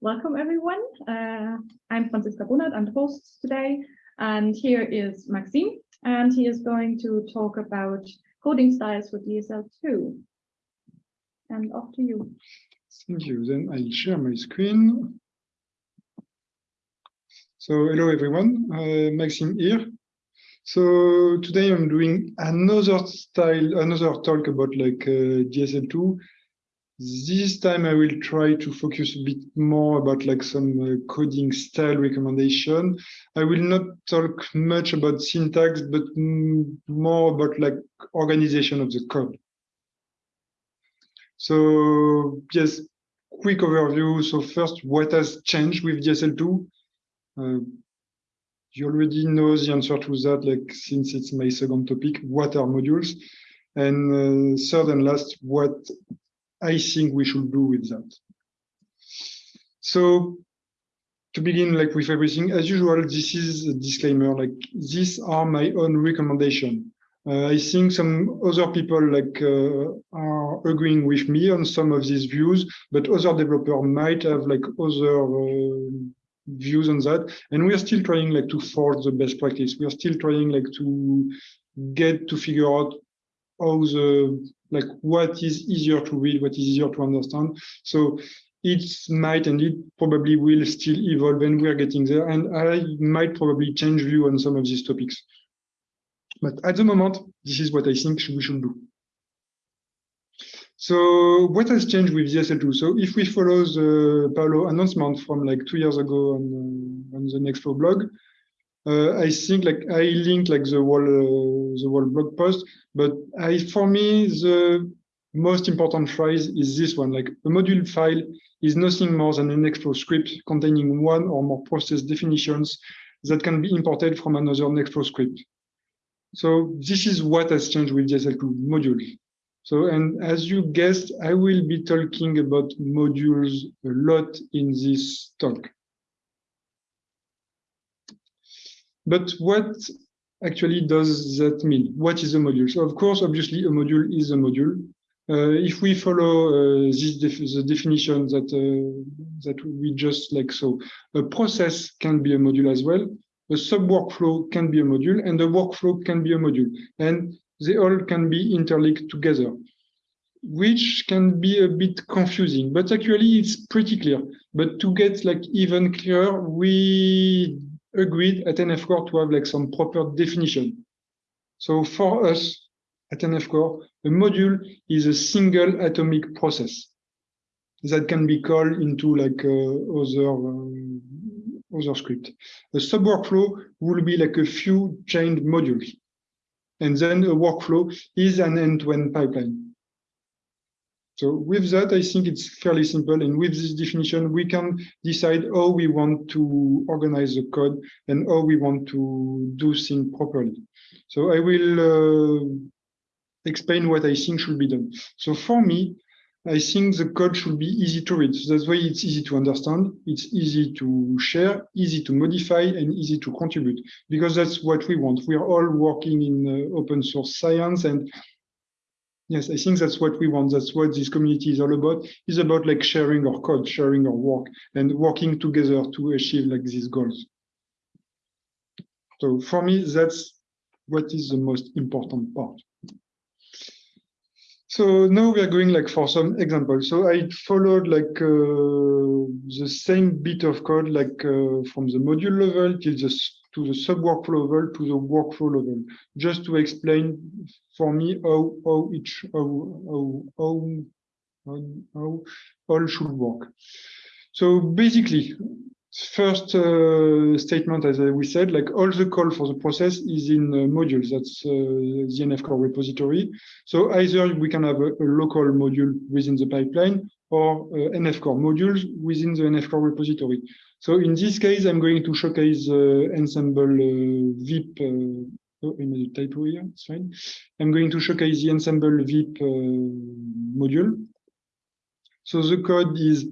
Welcome everyone. Uh, I'm Franziska Brunert, I'm the host today, and here is Maxime, and he is going to talk about coding styles for DSL2. And off to you. Thank you. Then I'll share my screen. So hello everyone, uh, Maxime here. So today I'm doing another style, another talk about like uh, DSL2 this time I will try to focus a bit more about like some uh, coding style recommendation. I will not talk much about syntax, but more about like organization of the code. So yes, quick overview. So first, what has changed with DSL2? Uh, you already know the answer to that, like since it's my second topic, what are modules? And uh, third and last, what I think we should do with that. So to begin like with everything, as usual, this is a disclaimer, like these are my own recommendation. Uh, I think some other people like uh, are agreeing with me on some of these views, but other developer might have like other uh, views on that. And we are still trying like to force the best practice. We are still trying like to get to figure out how the like what is easier to read, what is easier to understand. So it might and it probably will still evolve and we're getting there. And I might probably change view on some of these topics. But at the moment, this is what I think we should do. So what has changed with DSL2? So if we follow the Paolo announcement from like two years ago on, uh, on the Nextflow blog, uh, I think like I link like the whole uh, the whole blog post, but I for me the most important phrase is this one: like a module file is nothing more than an Nextflow script containing one or more process definitions that can be imported from another Nextflow script. So this is what has changed with DSL2 module. So, and as you guessed, I will be talking about modules a lot in this talk. But what actually does that mean? What is a module? So of course, obviously, a module is a module. Uh, if we follow uh, this def the definition that uh, that we just like so, a process can be a module as well. A sub workflow can be a module, and a workflow can be a module, and they all can be interlinked together, which can be a bit confusing. But actually, it's pretty clear. But to get like even clearer, we agreed at NF Core to have like some proper definition. So for us at NF Core, a module is a single atomic process that can be called into like uh, other um, other script. A sub workflow will be like a few chained modules. And then a workflow is an end-to-end -end pipeline. So with that, I think it's fairly simple. And with this definition, we can decide how we want to organize the code and how we want to do things properly. So I will uh, explain what I think should be done. So for me, I think the code should be easy to read. So that's why it's easy to understand, it's easy to share, easy to modify, and easy to contribute, because that's what we want. We are all working in uh, open source science, and Yes, I think that's what we want. That's what this community is all about. It's about like sharing our code, sharing our work, and working together to achieve like these goals. So for me, that's what is the most important part. So now we are going like for some examples. So I followed like uh, the same bit of code like uh, from the module level till the to the sub-workflow level to the workflow level, just to explain for me how how each how how how, how all should work. So basically, first uh, statement, as we said, like all the call for the process is in uh, modules. That's uh, the NF core repository. So either we can have a, a local module within the pipeline or uh, NF core modules within the NF core repository. So in this case, I'm going to showcase uh, Ensembl uh, VEP. Uh, oh, I made a typo here. It's fine. I'm going to showcase the Ensembl VEP module. So the code is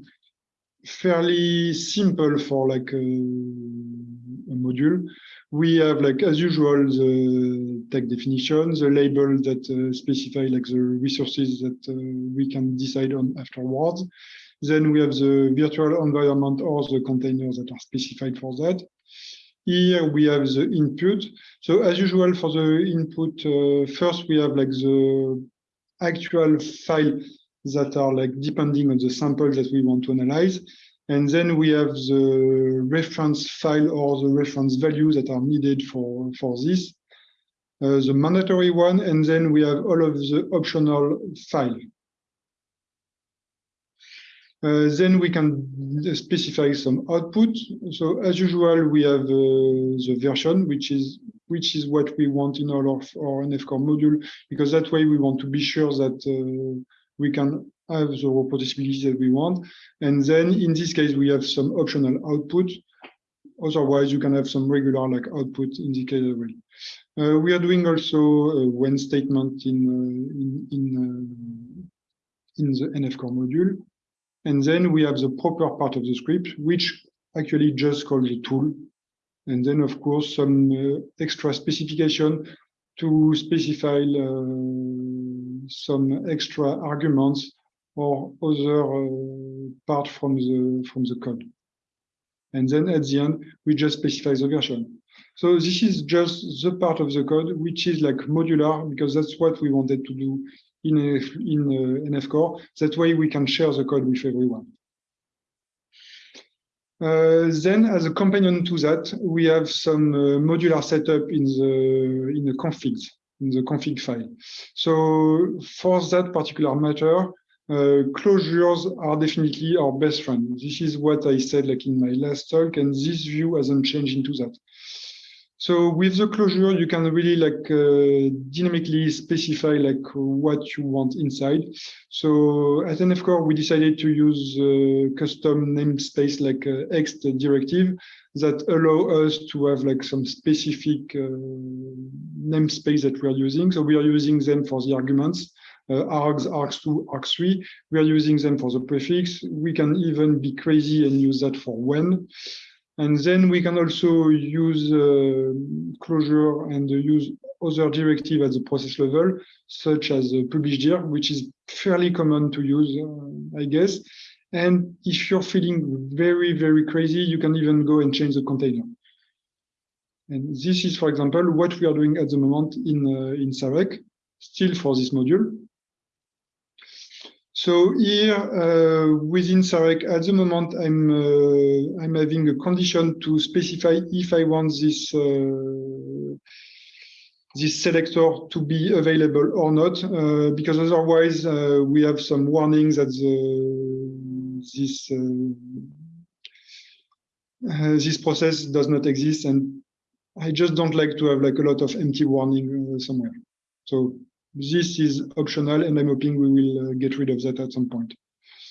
fairly simple for like a, a, module. We have like as usual the tag definition, the label that uh, specify like the resources that uh, we can decide on afterwards. Then we have the virtual environment or the containers that are specified for that. Here we have the input. So as usual for the input, uh, first we have like the actual file that are like depending on the sample that we want to analyze. And then we have the reference file or the reference value that are needed for, for this, uh, the mandatory one, and then we have all of the optional file. Uh, then we can specify some output. So as usual, we have uh, the version, which is which is what we want in all of our NFCore module, because that way we want to be sure that uh, we can have the reproducibility that we want. And then in this case, we have some optional output. Otherwise, you can have some regular like output in. Uh, we are doing also a when statement in uh, in in, uh, in the NFCore module. And then we have the proper part of the script, which actually just calls the tool. And then, of course, some uh, extra specification to specify uh, some extra arguments or other uh, part from the from the code. And then at the end, we just specify the version. So this is just the part of the code which is like modular because that's what we wanted to do in, in uh, NF Core. That way we can share the code with everyone. Uh, then, as a companion to that, we have some uh, modular setup in the in the configs in the config file. So for that particular matter, uh, closures are definitely our best friend. This is what I said like in my last talk, and this view hasn't changed into that. So with the closure, you can really like uh, dynamically specify like what you want inside. So at NF Core, we decided to use uh, custom namespace like uh, ext directive that allow us to have like some specific uh, namespace that we are using. So we are using them for the arguments. Uh, args, args2, args3. We are using them for the prefix. We can even be crazy and use that for when. And then we can also use uh, closure and use other directive at the process level, such as uh, publish dir, which is fairly common to use, uh, I guess. And if you're feeling very, very crazy, you can even go and change the container. And this is, for example, what we are doing at the moment in, uh, in Sarek, still for this module. So here uh, within Sarek, at the moment, I'm uh, I'm having a condition to specify if I want this uh, this selector to be available or not, uh, because otherwise uh, we have some warnings that the, this uh, this process does not exist, and I just don't like to have like a lot of empty warning somewhere. So this is optional, and I'm hoping we will uh, get rid of that at some point.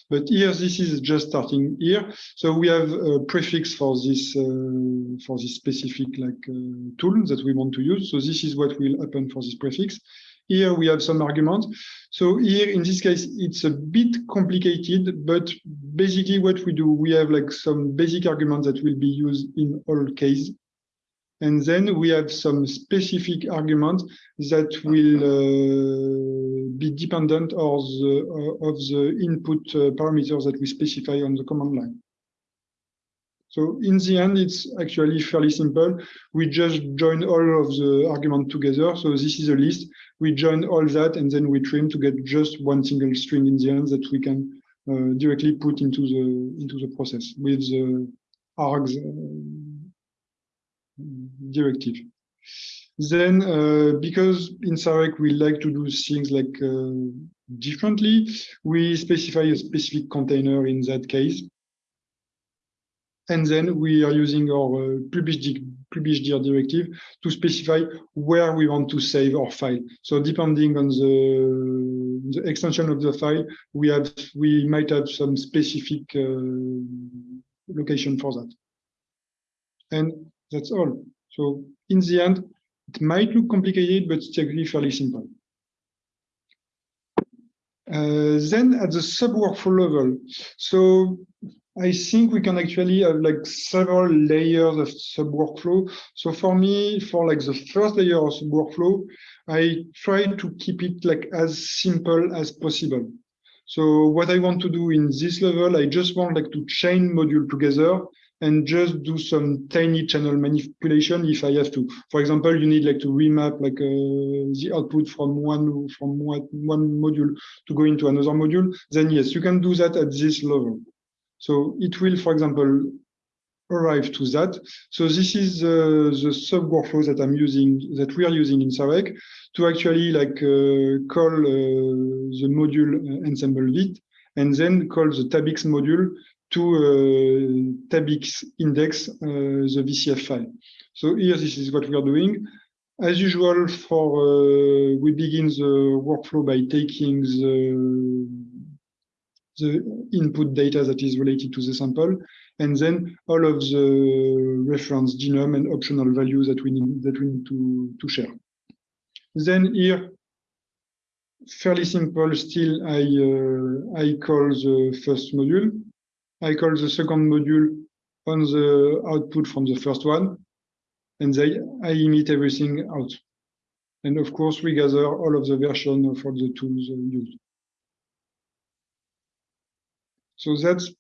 But here, this is just starting here. So we have a prefix for this uh, for this specific like uh, tool that we want to use. So this is what will happen for this prefix. Here we have some arguments. So here in this case, it's a bit complicated, but basically what we do, we have like some basic arguments that will be used in all cases. And then we have some specific arguments that will uh, be dependent of the, uh, of the input uh, parameters that we specify on the command line. So in the end, it's actually fairly simple. We just join all of the argument together. So this is a list. We join all that and then we trim to get just one single string in the end that we can uh, directly put into the into the process with the args uh, directive. Then, uh, because in Sarek we like to do things like uh, differently, we specify a specific container in that case. And then we are using our uh, publish, publish dir directive to specify where we want to save our file. So depending on the, the extension of the file, we have we might have some specific uh, location for that. And that's all. So in the end, it might look complicated, but it's actually fairly simple. Uh, then at the sub-workflow level, so I think we can actually have like several layers of sub-workflow. So for me, for like the first layer of sub-workflow, I try to keep it like as simple as possible. So what I want to do in this level, I just want like to chain module together and just do some tiny channel manipulation if I have to. For example, you need like to remap like uh, the output from one from one, one module to go into another module. Then yes, you can do that at this level. So it will, for example, arrive to that. So this is uh, the sub workflow that I'm using, that we are using in Sarek to actually like uh, call uh, the module uh, Ensembl VEP and then call the tabix module to uh, tabix index uh, the VCF file. So here, this is what we are doing. As usual, for uh, we begin the workflow by taking the, the input data that is related to the sample, and then all of the reference genome and optional values that we need that we need to, to share. Then here, fairly simple still, I, uh, I call the first module. I call the second module on the output from the first one, and I emit everything out. And of course, we gather all of the version for the tools used. So that's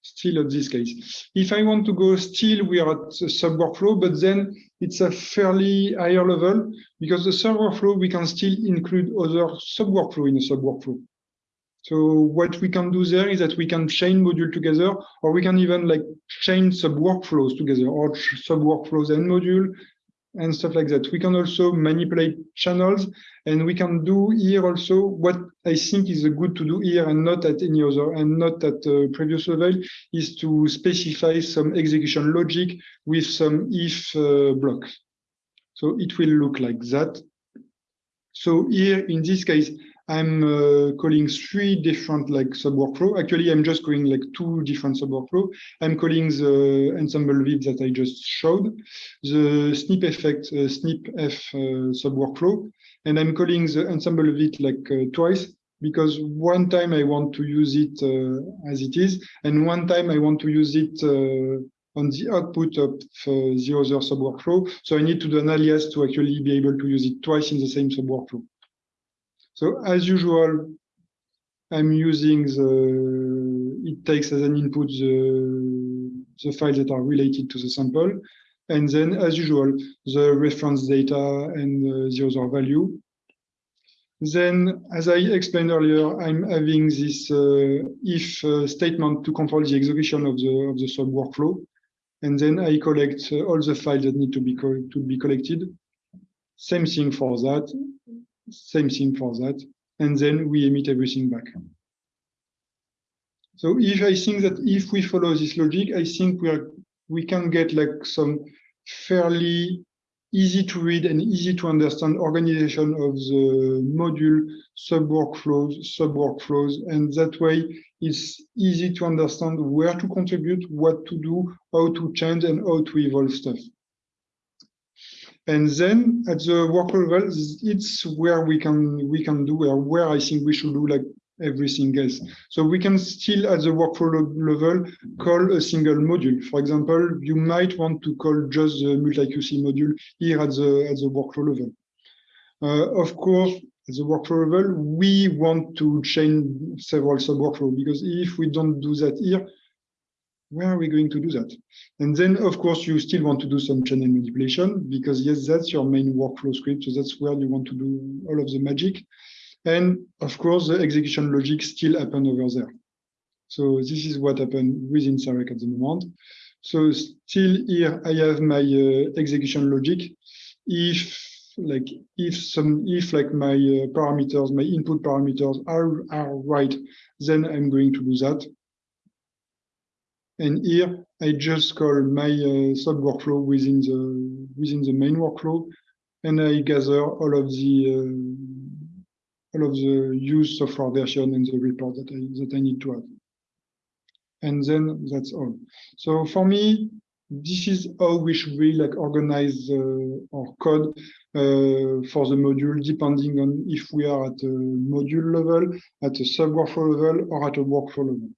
still at this case. If I want to go still, we are at sub workflow, but then it's a fairly higher level because the sub workflow, we can still include other sub workflow in a sub workflow. So what we can do there is that we can chain module together, or we can even like chain sub workflows together, or sub workflows and module, and stuff like that. We can also manipulate channels, and we can do here also what I think is good to do here and not at any other, and not at uh, previous level, is to specify some execution logic with some if uh, blocks. So it will look like that. So here, in this case, I'm uh, calling three different like sub workflow. Actually, I'm just calling like two different sub workflow. I'm calling the Ensembl VEP that I just showed, the snpEff uh, snip f uh, sub workflow, and I'm calling the Ensembl VEP like uh, twice because one time I want to use it uh, as it is, and one time I want to use it uh, on the output of the other sub workflow. So I need to do an alias to actually be able to use it twice in the same sub workflow. So as usual, I'm using the, it takes as an input the, the files that are related to the sample. And then as usual, the reference data and uh, the other value. Then, as I explained earlier, I'm having this uh, if uh, statement to control the execution of the of the sub workflow, and then I collect uh, all the files that need to be to be collected. Same thing for that same thing for that. And then we emit everything back. So if I think that if we follow this logic, I think we are we can get like some fairly easy to read and easy to understand organization of the module sub workflows, sub workflows, and that way it's easy to understand where to contribute, what to do, how to change, and how to evolve stuff. And then at the work level, it's where we can we can do where, where I think we should do like everything else. So we can still at the workflow level call a single module. For example, you might want to call just the MultiQC module here at the at the workflow level. Uh, of course, at the workflow level, we want to chain several sub-workflow because if we don't do that here, where are we going to do that? And then, of course, you still want to do some channel manipulation because, yes, that's your main workflow script. So that's where you want to do all of the magic. And of course, the execution logic still happen over there. So this is what happened within Sarek at the moment. So still here, I have my uh, execution logic. If like if some if like my uh, parameters, my input parameters are are right, then I'm going to do that. And here I just call my uh, sub workflow within the within the main workflow, and I gather all of the uh, all of the used software version and the report that I that I need to add. And then that's all. So for me, this is how we should really like organize uh, our code uh, for the module, depending on if we are at a module level, at a sub workflow level, or at a workflow level.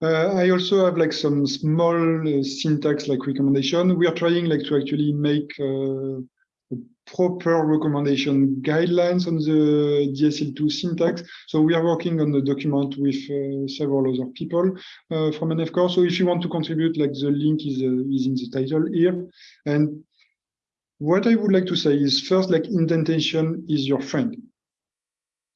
Uh, I also have like some small uh, syntax like recommendation. We are trying like to actually make uh, proper recommendation guidelines on the DSL2 syntax. So we are working on the document with uh, several other people uh, from NFCore. So if you want to contribute, like the link is, uh, is in the title here. And what I would like to say is first, like indentation is your friend.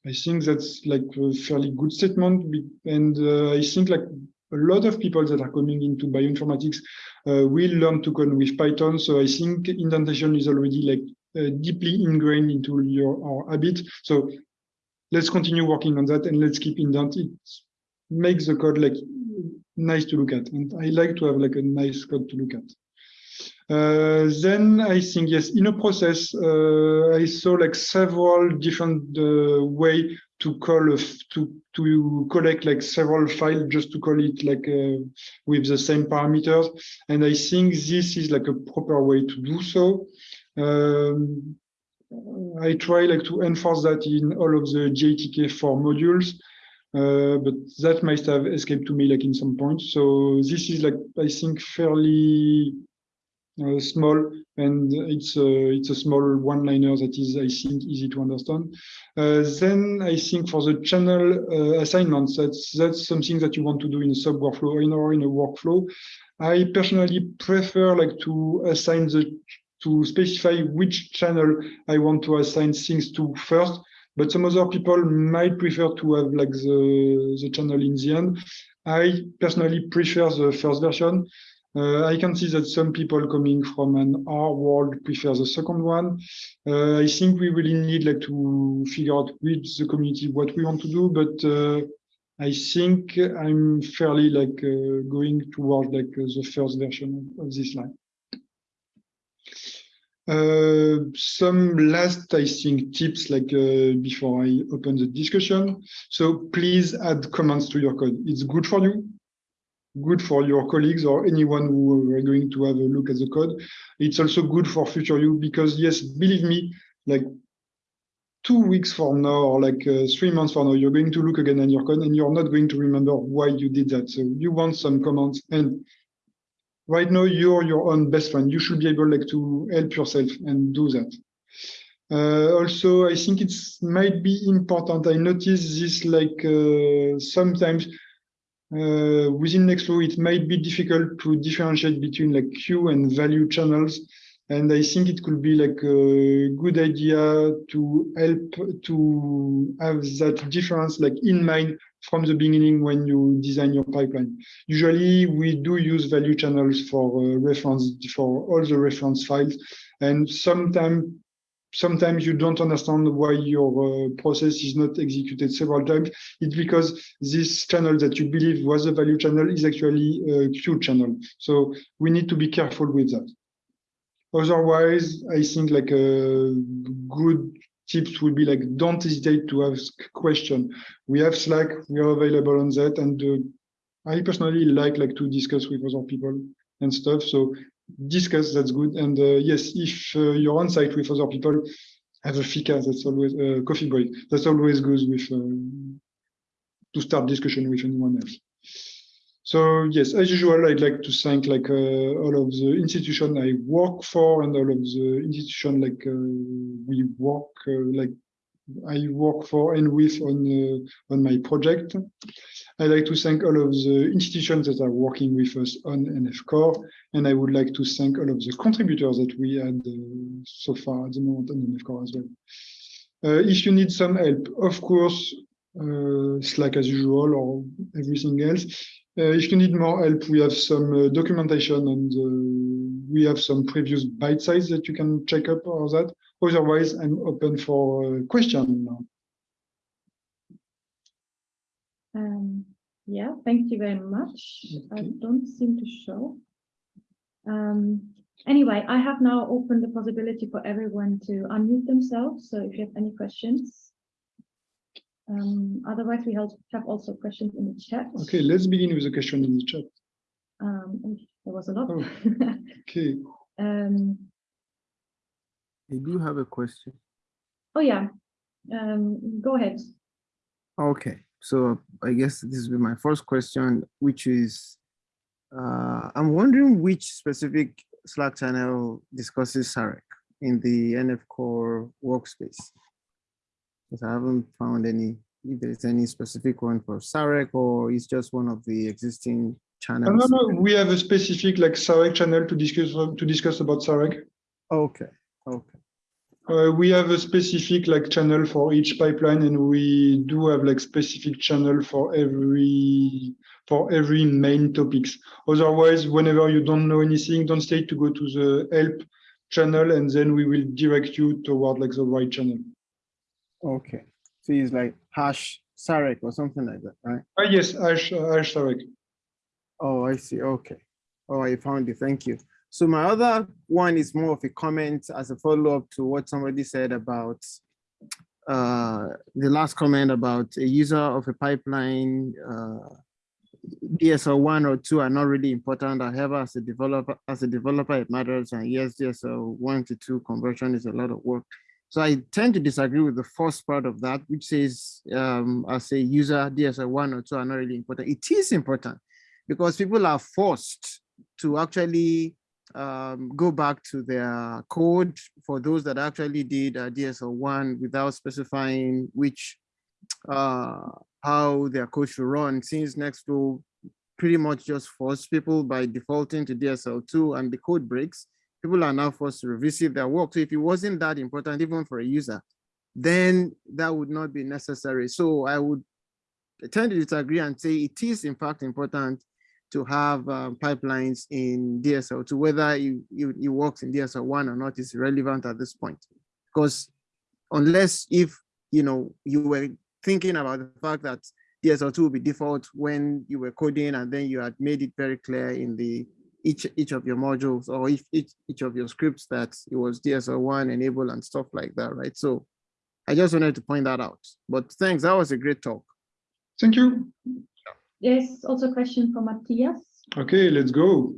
I think that's like a fairly good statement. And uh, I think like a lot of people that are coming into bioinformatics uh, will learn to code with Python. So I think indentation is already like uh, deeply ingrained into your our habit. So let's continue working on that and let's keep indent. It makes the code like nice to look at. And I like to have like a nice code to look at. Uh, then I think, yes, in a process, uh, I saw like several different uh, way to call to to collect like several files just to call it like uh, with the same parameters. And I think this is like a proper way to do so. Um, I try like to enforce that in all of the GATK4 modules. Uh, but that might have escaped to me like in some points. So this is like I think fairly uh, small, and it's a, it's a small one-liner that is, I think, easy to understand. Uh, then I think for the channel uh, assignments, that's that's something that you want to do in a sub workflow or in, or in a workflow. I personally prefer like to assign the to specify which channel I want to assign things to first, but some other people might prefer to have like the, the channel in the end. I personally prefer the first version uh, I can see that some people coming from an R world prefer the second one. Uh, I think we really need like to figure out with the community what we want to do, but uh, I think I'm fairly like uh, going towards like uh, the first version of, this line. Uh, some last, I think, tips like before I open the discussion. So please add comments to your code. It's good for you good for your colleagues or anyone who are going to have a look at the code. It's also good for future you because yes, believe me, like two weeks from now or like uh, three months from now, you're going to look again at your code and you're not going to remember why you did that. So you want some comments and right now you're your own best friend. You should be able like to help yourself and do that. Uh, also, I think it might be important. I notice this like uh, sometimes uh, within Nextflow, it might be difficult to differentiate between like queue and value channels. And I think it could be like a good idea to help to have that difference like in mind from the beginning when you design your pipeline. Usually we do use value channels for uh, reference for all the reference files. And sometimes sometimes you don't understand why your uh, process is not executed several times. It's because this channel that you believe was a value channel is actually a queue channel. So we need to be careful with that. Otherwise, I think like a good tips would be like, don't hesitate to ask question. We have Slack, we are available on that. And uh, I personally like like to discuss with other people and stuff. So discuss, that's good. And uh, yes, if uh, you're on site with other people, have a fika, that's always a uh, coffee break. That's always good with to start discussion with anyone else. So yes, as usual, I'd like to thank like uh, all of the institution I work for and all of the institution like uh, we work uh, like I work for and with on on my project. I'd like to thank all of the institutions that are working with us on NF Core, and I would like to thank all of the contributors that we had uh, so far at the moment on NF Core as well. Uh, if you need some help, of course, uh, Slack as usual or everything else. Uh, if you need more help, we have some uh, documentation and uh, we have some previous bite size that you can check up or that. Otherwise, I'm open for questions now. Um, yeah, thank you very much. Okay. I don't seem to show. Um, anyway, I have now opened the possibility for everyone to unmute themselves. So if you have any questions, um, otherwise we have also questions in the chat. Okay, let's begin with a question in the chat. Um, there was a lot. Oh, okay. um, I do have a question. Oh yeah, um, go ahead. Okay. So I guess this will be my first question, which is, uh, I'm wondering which specific Slack channel discusses Sarek. in the NF Core workspace. Because I haven't found any, if there's any specific one for Sarek or it's just one of the existing No, no, channels. no, we have a specific like Sarek channel to discuss to discuss about Sarek. Okay, okay, Uh, we have a specific like channel for each pipeline and we do have like specific channel for every for every main topics. Otherwise, whenever you don't know anything, don't stay to go to the help channel and then we will direct you toward like the right channel. okay. So it's like hash Sarek or something like that, right? Ah, yes, Ash, Ash Sarek. Oh, I see. Okay. Oh, I found it. Thank you. So my other one is more of a comment as a follow-up to what somebody said about uh, the last comment about a user of a pipeline, uh, DSL one or two are not really important. However, as a developer, as a developer, it matters. And yes, DSL one to two conversion is a lot of work. So I tend to disagree with the first part of that, which says um, as a user, DSL one or two are not really important. It is important because people are forced to actually um, go back to their code for those that actually did uh, DSL1 without specifying which, uh, how their code should run, since Nextflow pretty much just force people by defaulting to DSL2 and the code breaks, people are now forced to revisit their work. So if it wasn't that important, even for a user, then that would not be necessary. So I would tend to disagree and say it is in fact important to have um, pipelines in DSL2, whether you, you, it in DSL1 or not is relevant at this point. Because unless if, you know, you were thinking about the fact that DSL2 will be default when you were coding and then you had made it very clear in the each each of your modules or if each, each of your scripts that it was DSL1 enable and stuff like that, right? So I just wanted to point that out. But thanks, that was a great talk. Thank you. There's also a question from Matthias. Okay, let's go.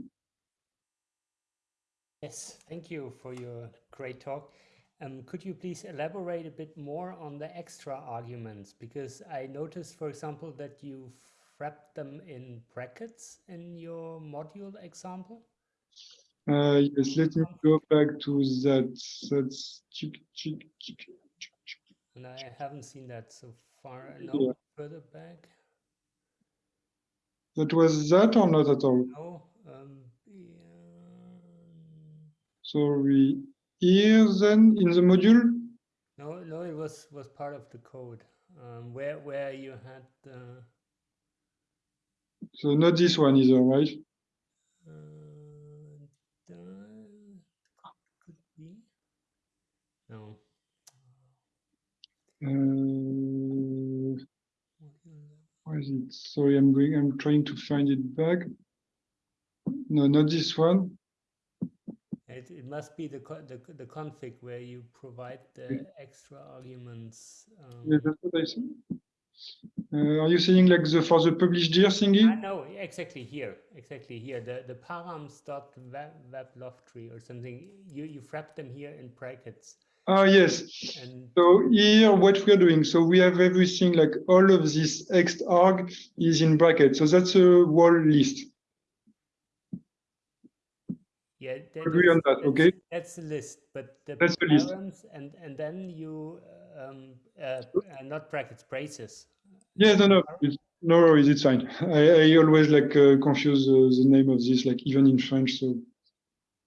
Yes, thank you for your great talk. Um, could you please elaborate a bit more on the extra arguments? Because I noticed, for example, that you wrapped them in brackets in your module example. Uh, yes, let me go back to that. That's chick, chick, chick, chick, chick. And I haven't seen that so far. Yeah. No, further back. That was that or not at all? No. Um, yeah. Sorry. Here then in the module? No, no, it was was part of the code. Um, where where you had the So not this one either, right? uh, could be. No. Module where is it? Sorry, I'm going, I'm trying to find it back. No, not this one. It, it must be the, the the config where you provide the extra arguments. Yeah, Um, that's what I said. Uh, are you saying like the for the published year thingy? know exactly here, exactly here. The the params dot web weblog tree or something. You you wrap them here in brackets, Ah, yes. and So here, what we are doing, so we have everything like all of this X arg is in brackets. So that's a whole list. yeah, that, Agree on that's- that, okay? that's- That's the list, but the That's the list. and and then you um uh, uh, not brackets braces. Yeah, no, no, it's, no worries, it's fine. I, I always like uh, confuse uh, the name of this, like even in French, so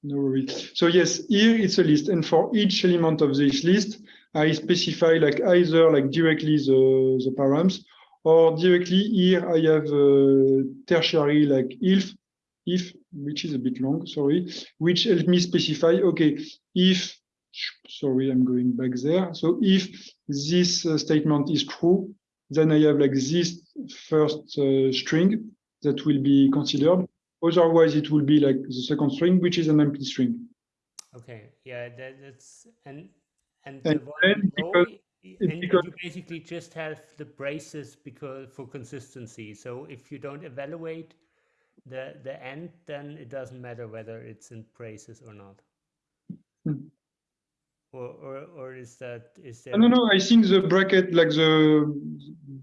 no worries. So yes, here it's a list, and for each element of this list, I specify like either like directly the the params, or directly here I have uh, tertiary like if if which is a bit long, sorry, which help me specify okay if sorry I'm going back there. So if this uh, statement is true, then I have like this first uh, string that will be considered. Otherwise, it will be like the second string, which is an empty string. Okay, yeah, that, that's and and, And the then below, because- i- i- it's and, and because- you basically just have the braces because for consistency. So if you don't evaluate the the end, then it doesn't matter whether it's in braces or not. Or, or or is that is there? No, no, I think the bracket, like the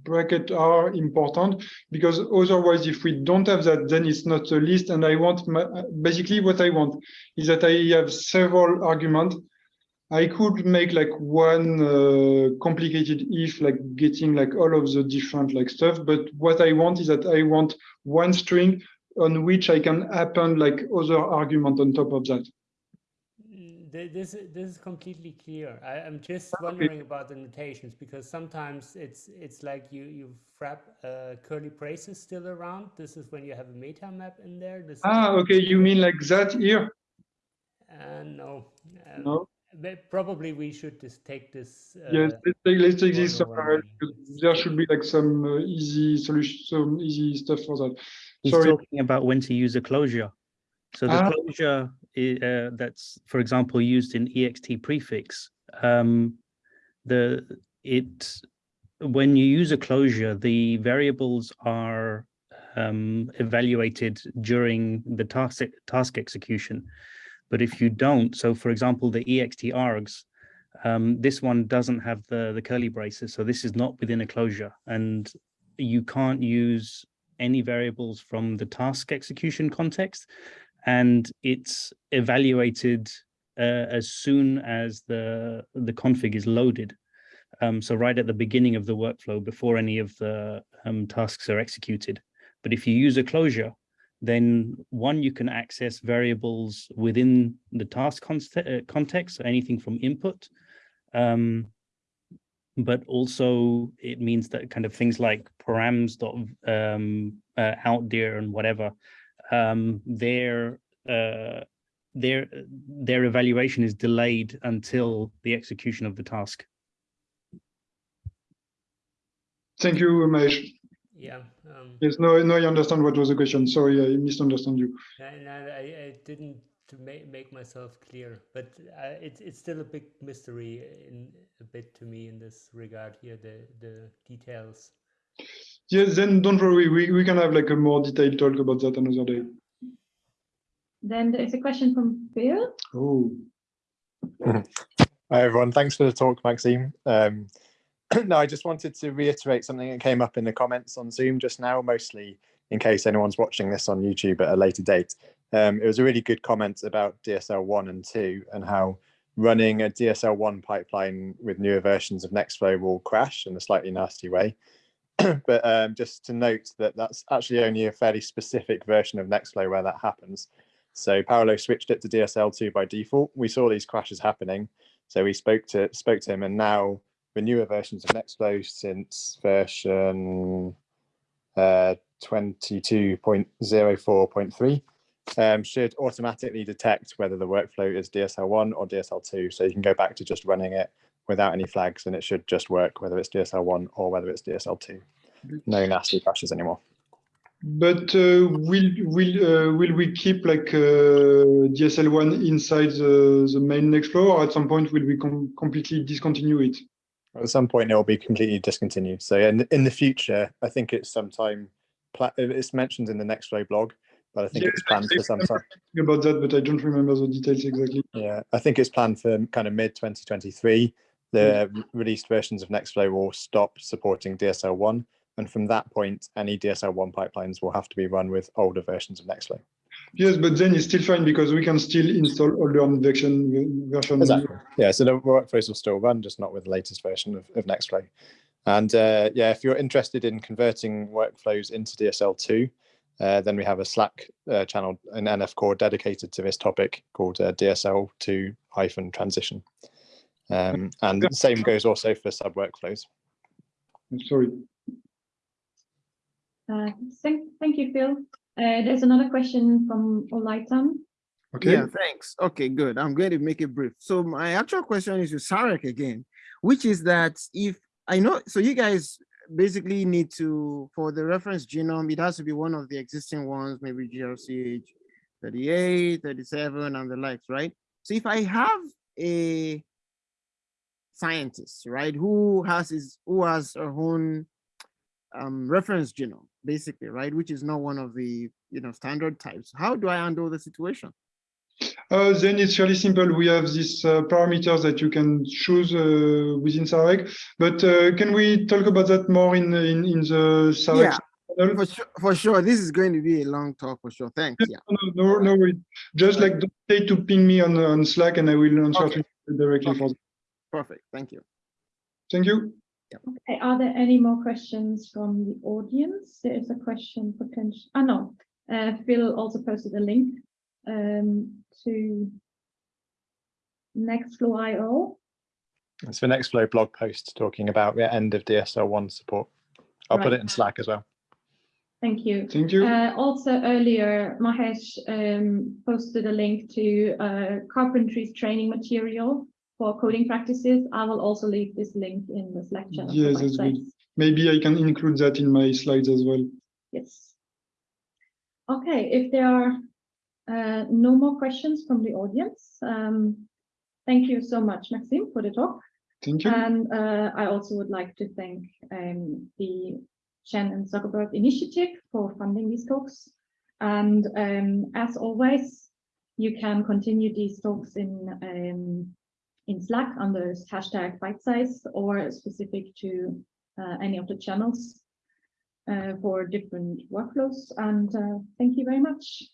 bracket are important because otherwise, if we don't have that, then it's not a list. And I want my, basically what I want is that I have several arguments I could make like one uh, complicated if, like getting like all of the different like stuff. But what I want is that I want one string on which I can append like other argument on top of that. Th- This, i- this is completely clear. I, I'm just wondering about the notations because sometimes it's it's like you you wrap uh, curly braces still around. This is when you have a meta map in there. This is- Ah, okay. You mean like that here? uh, no, um, No. but probably we should just take this. Uh, Yes. Let's take, let's take this somewhere else, way. because There should be like some uh, easy solution, some easy stuff for that. He's Sorry. talking about when to use a closure. So the Ah. closure uh, that's, for example, used in ext prefix. Um, the it when you use a closure, the variables are um, evaluated during the task task execution. But if you don't, so for example, the ext args, um, this one doesn't have the the curly braces, so this is not within a closure, and you can't use any variables from the task execution context and it's evaluated uh, as soon as the the config is loaded. Um, so right at the beginning of the workflow before any of the um, tasks are executed. But if you use a closure then one you can access variables within the task uh, context so anything from input um, but also it means that kind of things like params dot um, uh, out there and whatever um, their uh, their their evaluation is delayed until the execution of the task. Thank you, Mahesh. Yeah. Um, Yes, no, no, I understand what was the question. Sorry, I misunderstood you. and I, I, I didn't to make make myself clear, but uh, it's it's still a big mystery in a bit to me in this regard here. The the details. Yes, then don't worry. We, we can have like a more detailed talk about that another day. Then there is a question from Phil. Oh, Hi everyone, thanks for the talk, Maxime. Um, no, I just wanted to reiterate something that came up in the comments on Zoom just now, mostly in case anyone's watching this on YouTube at a later date. Um, it was a really good comment about DSL 1 and 2 and how running a DSL 1 pipeline with newer versions of Nextflow will crash in a slightly nasty way. but um, just to note that that's actually only a fairly specific version of Nextflow where that happens. So Paolo switched it to DSL2 by default. We saw these crashes happening. So we spoke to spoke to him, and now the newer versions of Nextflow since version uh, 22.04.3 um, should automatically detect whether the workflow is DSL1 or DSL2. So you can go back to just running it without any flags, and it should just work whether it's DSL1 or whether it's DSL2. No nasty crashes anymore. but uh, will will uh, will we keep like uh, DSL one inside the the main Nextflow, or at some point will we com completely discontinue it? At some point, it will be completely discontinued. So in in the future, I think it's sometime. It's mentioned in the next Nextflow blog, but I think Yeah, it's planned for some time. About that, but I don't remember the details exactly. Yeah, I think it's planned for kind of mid 2023. The released versions of Nextflow will stop supporting DSL1, and from that point, any DSL1 pipelines will have to be run with older versions of Nextflow. Yes, but then it's still fine because we can still install older version version. Exactly. Yeah, so the workflows will still run, just not with the latest version of, of Nextflow. And uh, yeah, if you're interested in converting workflows into DSL2, uh, then we have a Slack uh, channel, an NF core dedicated to this topic called uh, DSL2 hyphen transition. Um, and the same goes also for sub workflows. I'm sorry. Uh, thank, thank you, Phil. Uh, there's another question from Olaitan. Okay. Yeah, thanks. Okay, good. I'm going to make it brief. So my actual question is to Sarek again, which is that if I know, so you guys basically need to, for the reference genome, it has to be one of the existing ones, maybe GRCH 38, 37, and the likes, right? So if I have a scientist, right, who has his, who has her own um, reference genome, basically, right, which is not one of the, you know, standard types, how do I handle the situation? Uh, then it's really simple. We have these uh, parameters that you can choose uh, within Sarek. But uh, can we talk about that more in in, in the Sarek Yeah. channel? For sure, for sure. This is going to be a long talk for sure. Thanks. Yeah. No, no, no, worry. Just like don't hesitate to ping me on on Slack, and I will answer Okay. directly for. Perfect. Thank you. Thank you. Okay, are there any more questions from the audience? There is a question potential, ah, no, uh, Phil also posted a link um, to Nextflow.io. It's the Nextflow blog post talking about the end of DSL1 support. I'll put it in Slack as well. Thank you. Thank you. Uh, also earlier, Mahesh um, posted a link to uh, carpentry's training material for coding practices. I will also leave this link in the Slack channel. Yes, that's good. Maybe I can include that in my slides as well. Yes. Okay, if there are uh, no more questions from the audience, um, thank you so much, Maxime, for the talk. Thank you. And uh, I also would like to thank um, the Chan and Zuckerberg Initiative for funding these talks. And um, as always, you can continue these talks in um, in Slack under hashtag bite size or specific to uh, any of the channels uh, for different workflows. And uh, thank you very much.